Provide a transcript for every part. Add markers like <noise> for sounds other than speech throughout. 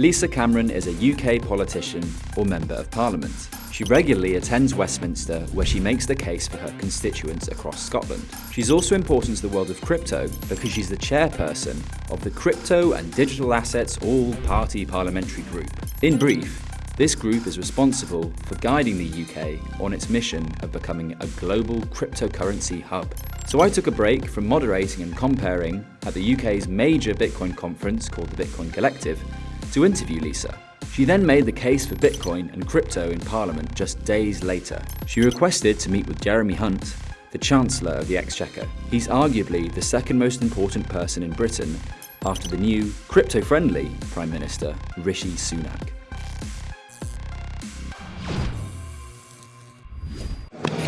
Lisa Cameron is a UK politician or Member of Parliament. She regularly attends Westminster where she makes the case for her constituents across Scotland. She's also important to the world of crypto because she's the chairperson of the Crypto and Digital Assets All Party Parliamentary Group. In brief, this group is responsible for guiding the UK on its mission of becoming a global cryptocurrency hub. So I took a break from moderating and comparing at the UK's major Bitcoin conference called the Bitcoin Collective to interview Lisa. She then made the case for Bitcoin and crypto in Parliament just days later. She requested to meet with Jeremy Hunt, the Chancellor of the Exchequer. He's arguably the second most important person in Britain after the new, crypto-friendly Prime Minister, Rishi Sunak.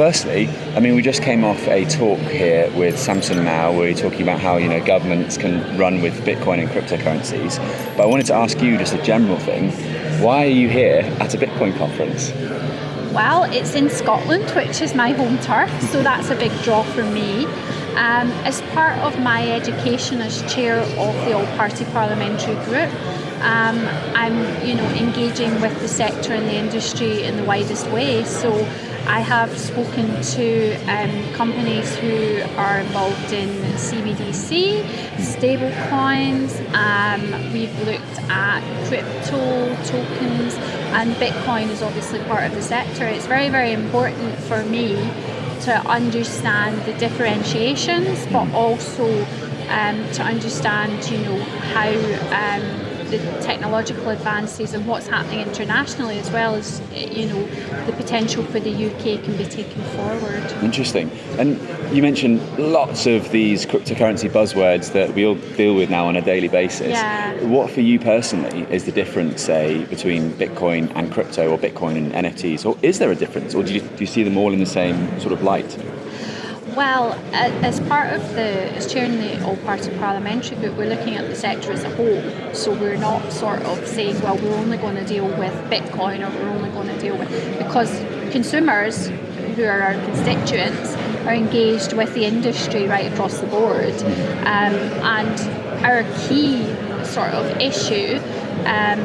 Firstly, I mean, we just came off a talk here with Samson Mow where we are talking about how you know governments can run with Bitcoin and cryptocurrencies. But I wanted to ask you just a general thing: Why are you here at a Bitcoin conference? Well, it's in Scotland, which is my home turf, so that's a big draw for me. Um, as part of my education as chair of the All Party Parliamentary Group, um, I'm, you know, engaging with the sector and the industry in the widest way. So I have spoken to um, companies who are involved in CBDC, stable coins, um, we've looked at crypto tokens, and Bitcoin is obviously part of the sector. It's very, very important for me to understand the differentiations, but also um, to understand, you know, how um, the technological advances and what's happening internationally as well as eh, you know the potential for the UK can be taken forward. Interesting. And you mentioned lots of these cryptocurrency buzzwords that we all deal with now on a daily basis. Yeah. What for you personally is the difference, say, between Bitcoin and crypto or Bitcoin and NFTs? Or is there a difference? Or do you, do you see them all in the same sort of light? Well, as part of the, as chairing the All Party Parliamentary Group, we're looking at the sector as a whole. So we're not sort of saying, well, we're only going to deal with Bitcoin or we're only going to deal with, because consumers who are our constituents are engaged with the industry right across the board. Um, and our key sort of issue um,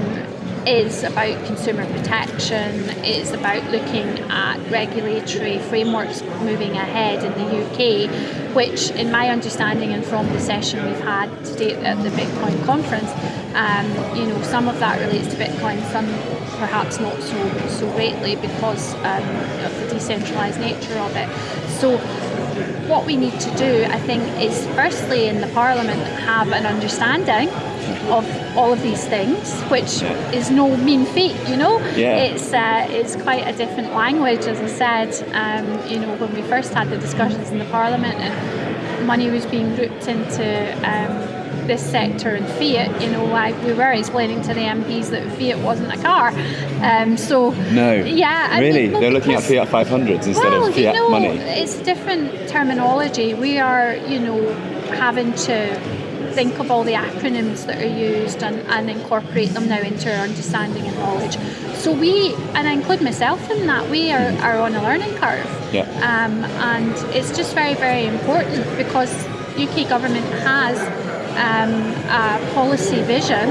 is about consumer protection, it's about looking at regulatory frameworks moving ahead in the UK, which, in my understanding and from the session we've had today at the Bitcoin conference, um, you know, some of that relates to Bitcoin, some perhaps not so so greatly because um, of the decentralised nature of it. So what we need to do, I think, is firstly in the Parliament have an understanding of all of these things, which yeah. is no mean feat, you know. Yeah. It's uh, it's quite a different language, as I said. Um, you know, when we first had the discussions in the Parliament and money was being grouped into um, this sector and Fiat, you know, like we were explaining to the MPs that Fiat wasn't a car. Um, so no, yeah, really, they're looking at Fiat 500s instead well, of Fiat you know, money. It's different terminology. We are, you know, having to think of all the acronyms that are used and, and incorporate them now into our understanding and knowledge. So we, and I include myself in that, we are, are on a learning curve. Yeah. Um, and it's just very, very important because UK government has um, a policy vision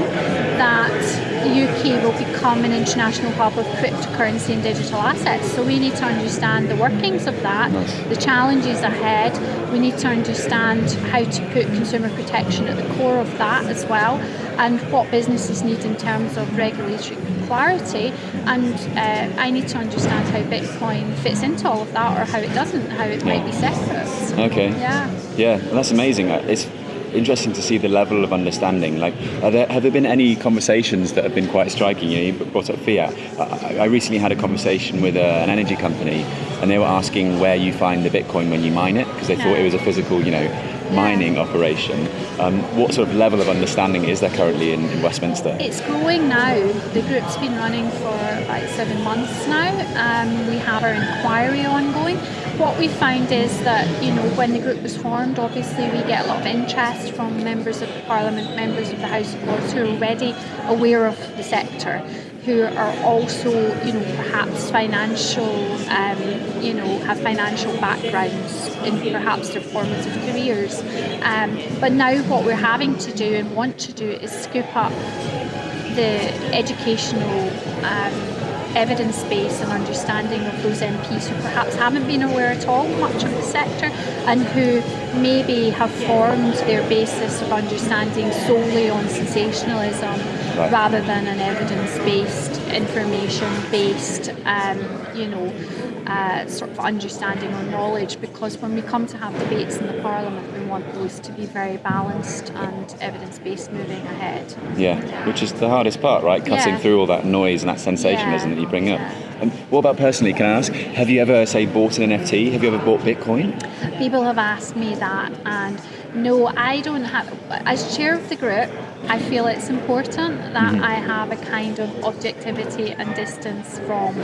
that the UK will become an international hub of cryptocurrency and digital assets. So we need to understand the workings of that, nice. the challenges ahead. We need to understand how to put consumer protection at the core of that as well, and what businesses need in terms of regulatory clarity. And uh, I need to understand how Bitcoin fits into all of that, or how it doesn't, how it yeah. might be separate. Okay. Yeah. Yeah, that's amazing. It's interesting to see the level of understanding. Like, there, have there been any conversations that have been quite striking? You, know, you brought up fiat. I, I recently had a conversation with a, an energy company, and they were asking where you find the Bitcoin when you mine it, because they thought it was a physical, you know, mining operation. Um, what sort of level of understanding is there currently in, in, Westminster? It's growing now. The group's been running for about seven months now. Um, we have our inquiry ongoing what we find is that you know when the group was formed, obviously we get a lot of interest from members of Parliament, members of the House of Lords who are already aware of the sector, who are also you know perhaps financial, um, you know have financial backgrounds in perhaps their formative careers. Um, but now what we're having to do and want to do is scoop up the educational um, evidence base and understanding of those MPs who perhaps haven't been aware at all much of the sector and who maybe have formed their basis of understanding solely on sensationalism Right. rather than an evidence-based, information-based, um, you know, uh, sort of understanding or knowledge. Because when we come to have debates in the Parliament, we want those to be very balanced and evidence-based, moving ahead. Yeah, which is the hardest part, right? Cutting Yeah. through all that noise and that sensationalism Yeah, that you bring up. And what about personally? Can I ask? Have you ever, say, bought an NFT? Have you ever bought Bitcoin? People have asked me that, and no, I don't have. As chair of the group, I feel it's important that Mm-hmm. I have a kind of objectivity and distance from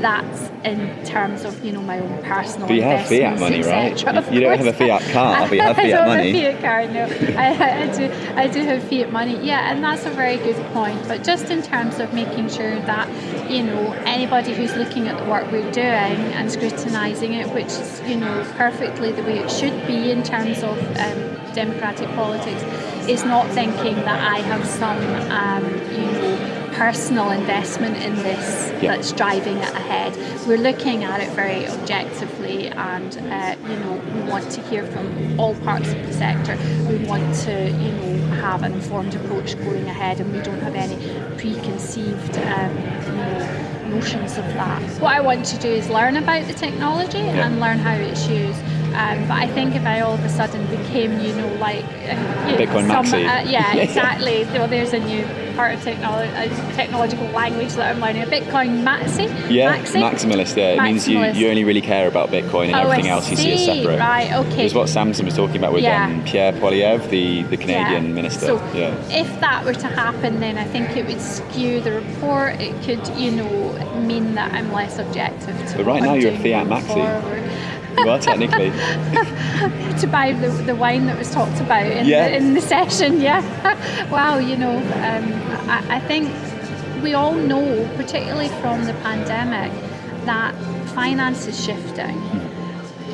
that in terms of you know my own personal. But you have fiat money, right? Of You don't have a fiat car, but you have <laughs> I fiat don't money. Have a fiat car, no. <laughs> I, I do. I do have fiat money. Yeah, and that's a very good point. But just in terms of making sure that you know anybody who's looking at the work we're doing and scrutinising it, which is you know perfectly the way it should be in terms of um, democratic politics, is not thinking that I have some um, you know personal investment in this Yeah. that's driving it ahead. We're looking at it very objectively, and uh, you know we want to hear from all parts of the sector. We want to you know have an informed approach going ahead, and we don't have any preconceived um, you know notions of that. What I want to do is learn about the technology Yeah. and learn how it's used. Um, but I think if I all of a sudden became, you know, like uh, you know, Bitcoin some- maxi. uh, <laughs> yeah, exactly. well, there's a new part of technology, uh, technological language that I'm learning. A Bitcoin maxi. Yeah, maxi? maximalist. Yeah, it means you, you only really care about Bitcoin and Oh, everything I else you see as see. separate. Right, okay. It's what Samson was talking about with Yeah. um, Pierre Poilievre, the, the Canadian Yeah. minister. So yeah. if that were to happen, then I think it would skew the report. It could, you know, mean that I'm less objective to. But right now you're a fiat maxi. forward. Well, technically. <laughs> to buy the, the wine that was talked about in, Yeah. the, in the session. <laughs> Yeah. wow. You know, um, I, I think we all know, particularly from the pandemic, that finance is shifting.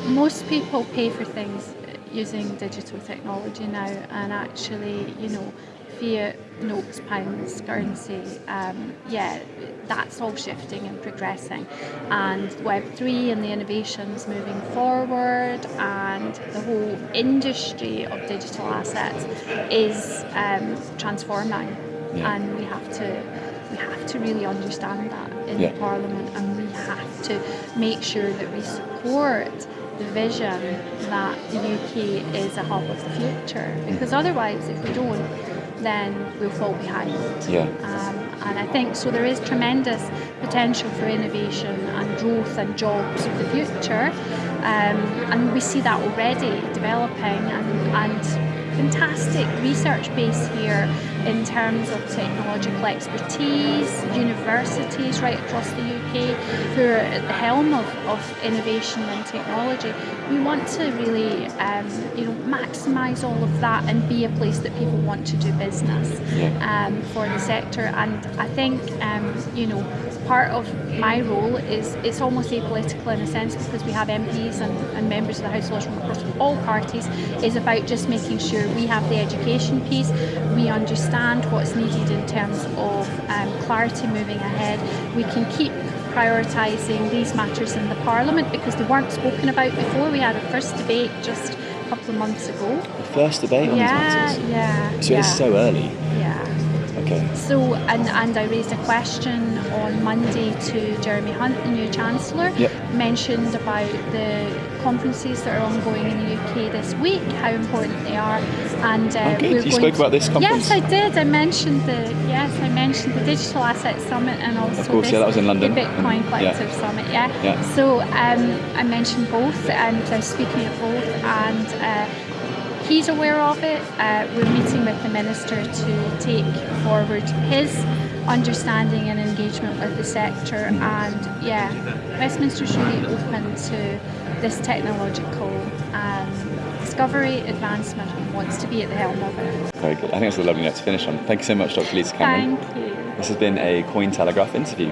Most people pay for things using digital technology now, and actually, you know, fiat notes, pounds, currency, um, yeah, that's all shifting and progressing. And Web3 and the innovations moving forward, and the whole industry of digital assets is um, transforming, Yeah. and we have to we have to really understand that in Yeah. the Parliament, and we have to make sure that we support the vision that the UK is a hub of the future. Because otherwise, if we don't, then we'll fall behind. Yeah. Um, and I think so. There is tremendous potential for innovation and growth and jobs of the future, um, and we see that already developing and, and fantastic research base here in terms of technological expertise, universities right across the UK who are at the helm of, of innovation and technology. We want to really, um, you know, maximise all of that and be a place that people want to do business um, for the sector. And I think, um, you know, part of my role is it's almost apolitical in a sense because we have MPs and, and members of the House of Lords from across all parties. Is about just making sure we have the education piece, we understand what's needed in terms of um, clarity moving ahead. We can keep prioritising these matters in the Parliament because they weren't spoken about before. We had a first debate just a couple of months ago. The first debate on Yeah, these matters. yeah. So yeah, it's so early. Yeah. Okay. So, and, and I raised a question on Monday to Jeremy Hunt, the new Chancellor, Yep. mentioned about the conferences that are ongoing in the UK this week, how important they are, and uh, we're You going spoke to- about this conference? Yes, I did. I mentioned the yes, I mentioned the Digital Asset Summit and also Of course, this, yeah, that was in London. the Bitcoin And- Collective yeah. Summit. Yeah. Yeah. So um, I mentioned both, and I was speaking at both, and. Uh, He's aware of it. Uh, we're meeting with the minister to take forward his understanding and engagement with the sector. And yeah, Westminster's really open to this technological um, discovery, advancement, and wants to be at the helm of it. Very good. I think that's a lovely note to finish on. Thank you so much, Dr. Lisa Cameron. Thank you. This has been a Cointelegraph interview.